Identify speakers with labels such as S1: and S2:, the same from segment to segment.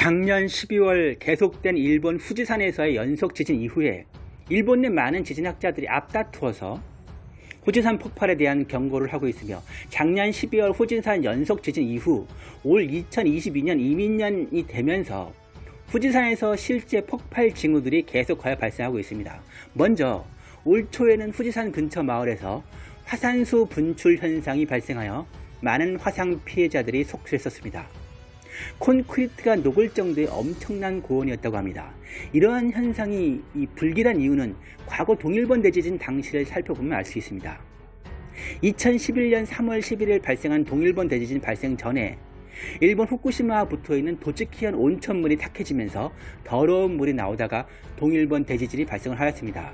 S1: 작년 12월 계속된 일본 후지산에서의 연속 지진 이후에 일본 내 많은 지진학자들이 앞다투어서 후지산 폭발에 대한 경고를 하고 있으며 작년 12월 후지산 연속 지진 이후 올 2022년 이민년이 되면서 후지산에서 실제 폭발 징후들이 계속하여 발생하고 있습니다. 먼저 올 초에는 후지산 근처 마을에서 화산수 분출 현상이 발생하여 많은 화상 피해자들이 속출했었습니다. 콘크리트가 녹을 정도의 엄청난 고온이었다고 합니다. 이러한 현상이 불길한 이유는 과거 동일본 대지진 당시를 살펴보면 알 수 있습니다. 2011년 3월 11일 발생한 동일본 대지진 발생 전에 일본 후쿠시마와 붙어있는 도츠키현 온천물이 탁해지면서 더러운 물이 나오다가 동일본 대지진이 발생을 하였습니다.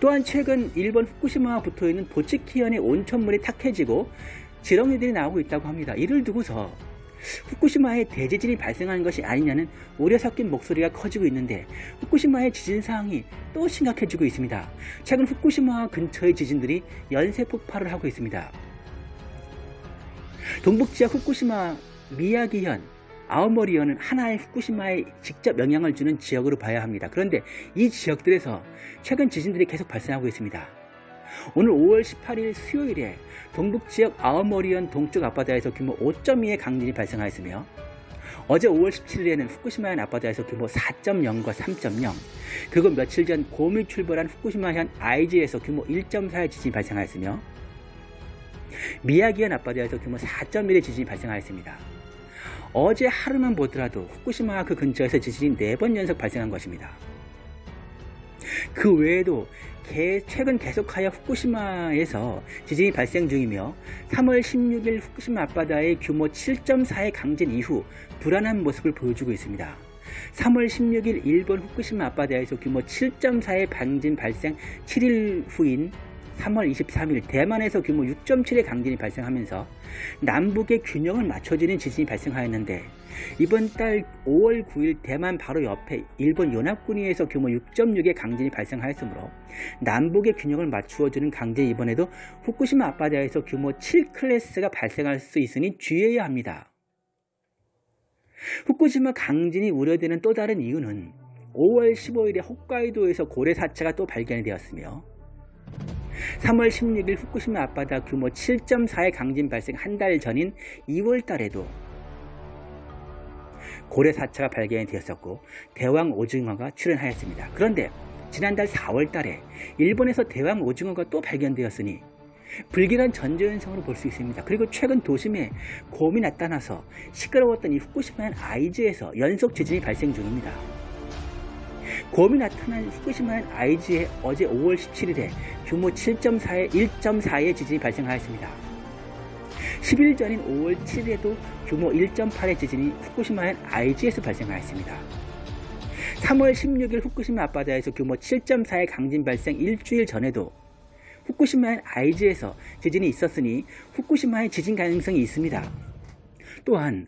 S1: 또한 최근 일본 후쿠시마와 붙어있는 도츠키현의 온천물이 탁해지고 지렁이들이 나오고 있다고 합니다. 이를 두고서 후쿠시마에 대지진이 발생하는 것이 아니냐는 우려 섞인 목소리가 커지고 있는데 후쿠시마의 지진 상황이 또 심각해지고 있습니다. 최근 후쿠시마 근처의 지진들이 연쇄 폭발을 하고 있습니다. 동북 지역 후쿠시마 미야기현 아오모리현은 하나의 후쿠시마에 직접 영향을 주는 지역으로 봐야 합니다. 그런데 이 지역들에서 최근 지진들이 계속 발생하고 있습니다. 오늘 5월 18일 수요일에 동북 지역 아오모리현 동쪽 앞바다에서 규모 5.2의 강진이 발생하였으며 어제 5월 17일에는 후쿠시마현 앞바다에서 규모 4.0과 3.0 그리고 며칠 전 곰이 출발한 후쿠시마현 아이지에서 규모 1.4의 지진이 발생하였으며 미야기현 앞바다에서 규모 4.1의 지진이 발생하였습니다. 어제 하루만 보더라도 후쿠시마와 그 근처에서 지진이 4번 연속 발생한 것입니다. 그 외에도 최근 계속하여 후쿠시마에서 지진이 발생 중이며 3월 16일 후쿠시마 앞바다의 규모 7.4의 강진 이후 불안한 모습을 보여주고 있습니다. 3월 16일 일본 후쿠시마 앞바다에서 규모 7.4의 강진 발생 7일 후인 3월 23일 대만에서 규모 6.7의 강진이 발생하면서 남북의 균형을 맞춰지는 지진이 발생하였는데 이번 달 5월 9일 대만 바로 옆에 일본 연합군위에서 규모 6.6의 강진이 발생하였으므로 남북의 균형을 맞추어주는 강진 이번에도 후쿠시마 앞바다에서 규모 7클래스가 발생할 수 있으니 주의해야 합니다. 후쿠시마 강진이 우려되는 또 다른 이유는 5월 15일에 홋카이도에서 고래 사체가 또 발견이 되었으며 3월 16일 후쿠시마 앞바다 규모 7.4의 강진 발생 한 달 전인 2월 달에도 고래 사체가 발견이 되었었고 대왕 오징어가 출현하였습니다. 그런데 지난달 4월 달에 일본에서 대왕 오징어가 또 발견되었으니 불길한 전조현상으로 볼 수 있습니다. 그리고 최근 도심에 곰이 나타나서 시끄러웠던 이 후쿠시마현 아이즈에서 연속 지진이 발생 중입니다. 곰이 나타난 후쿠시마현 아이즈에 어제 5월 17일에 규모 7.4의 1.4의 지진이 발생하였습니다. 10일 전인 5월 7일에도 규모 1.8의 지진이 후쿠시마현 아이즈에서 발생하였습니다. 3월 16일 후쿠시마 앞바다에서 규모 7.4의 강진 발생 일주일 전에도 후쿠시마현 아이즈에서 지진이 있었으니 후쿠시마의 지진 가능성이 있습니다. 또한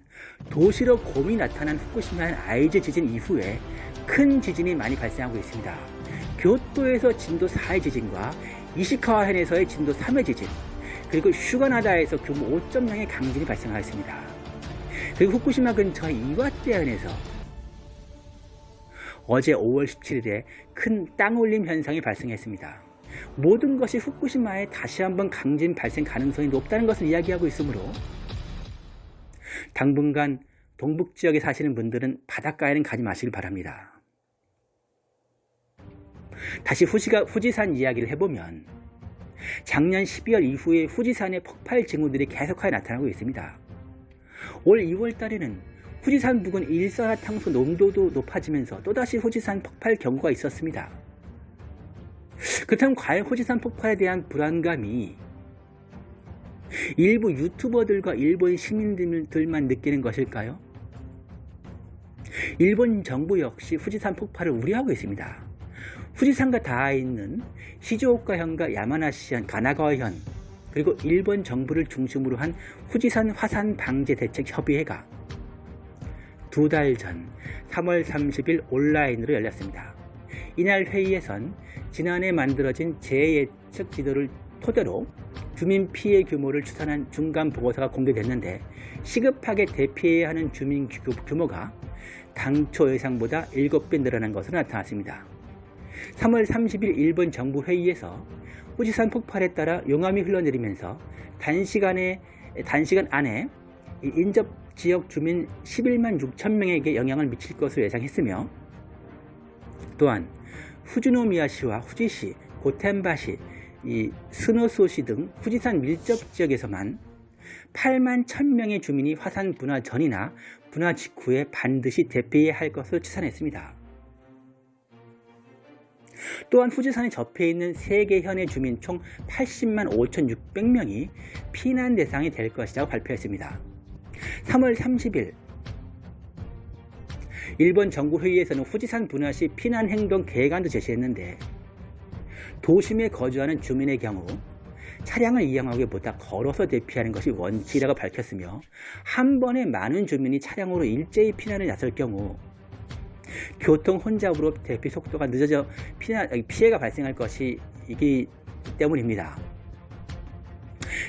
S1: 도시로 곰이 나타난 후쿠시마현 아이즈 지진 이후에 큰 지진이 많이 발생하고 있습니다. 교토에서 진도 4의 지진과 이시카와현에서의 진도 3의 지진 그리고 슈가나다에서 규모 5.0의 강진이 발생하였습니다. 그리고 후쿠시마 근처 이와떼현에서 어제 5월 17일에 큰 땅올림 현상이 발생했습니다. 모든 것이 후쿠시마에 다시 한번 강진 발생 가능성이 높다는 것을 이야기하고 있으므로 당분간 동북지역에 사시는 분들은 바닷가에는 가지 마시길 바랍니다. 다시 후지가, 후지산 이야기를 해보면 작년 12월 이후에 후지산의 폭발 징후들이 계속하여 나타나고 있습니다. 올 2월 달에는 후지산 부근 일산화탄소 농도도 높아지면서 또다시 후지산 폭발 경고가 있었습니다. 그렇다면 과연 후지산 폭발에 대한 불안감이 일부 유튜버들과 일본 시민들만 느끼는 것일까요? 일본 정부 역시 후지산 폭발을 우려하고 있습니다. 후지산과 닿아 있는 시즈오카현과 야마나시현, 가나가와현 그리고 일본 정부를 중심으로 한 후지산 화산 방제 대책 협의회가 두 달 전 3월 30일 온라인으로 열렸습니다. 이날 회의에선 지난해 만들어진 재예측 지도를 토대로 주민 피해 규모를 추산한 중간 보고서가 공개됐는데 시급하게 대피해야 하는 주민 규모가 당초 예상보다 7배 늘어난 것으로 나타났습니다. 3월 30일 일본 정부 회의에서 후지산 폭발에 따라 용암이 흘러내리면서 단시간에 단시간 안에 이 인접 지역 주민 11만 6천 명에게 영향을 미칠 것으로 예상했으며 또한 후즈노미야시와 후지시, 고텐바시, 이 스노소시 등 후지산 밀접 지역에서만 8만 1000명의 주민이 화산 분화 전이나 분화 직후에 반드시 대피해야 할 것으로 추산했습니다. 또한 후지산에 접해 있는 3개 현의 주민 총 80만 5,600명이 피난 대상이 될 것이라고 발표했습니다. 3월 30일 일본 정부회의에서는 후지산 분화 시 피난 행동 계획안도 제시했는데 도심에 거주하는 주민의 경우 차량을 이용하기보다 걸어서 대피하는 것이 원칙이라고 밝혔으며 한 번에 많은 주민이 차량으로 일제히 피난을 나설 경우 교통 혼잡으로 대피 속도가 늦어져 피해, 피해가 발생할 것이기 때문입니다.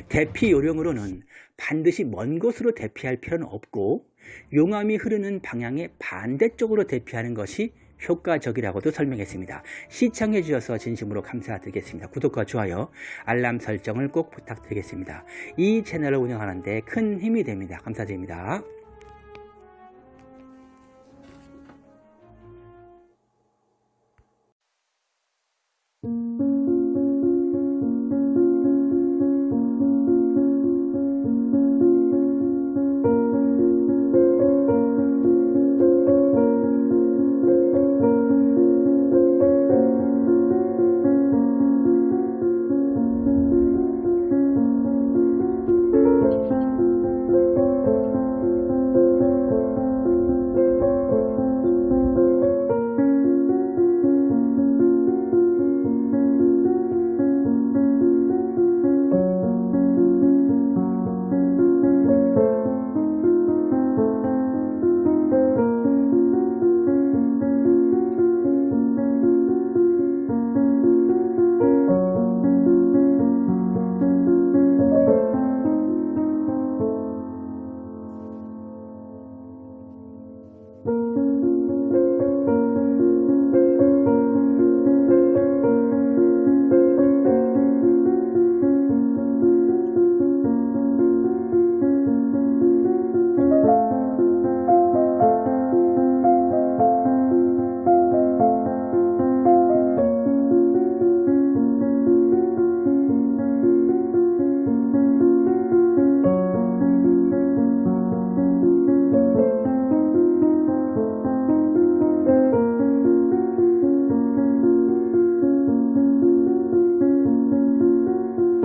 S1: 대피 요령으로는 반드시 먼 곳으로 대피할 필요는 없고 용암이 흐르는 방향의 반대쪽으로 대피하는 것이 효과적이라고도 설명했습니다. 시청해 주셔서 진심으로 감사드리겠습니다. 구독과 좋아요, 알람 설정을 꼭 부탁드리겠습니다. 이 채널을 운영하는 데 큰 힘이 됩니다. 감사드립니다.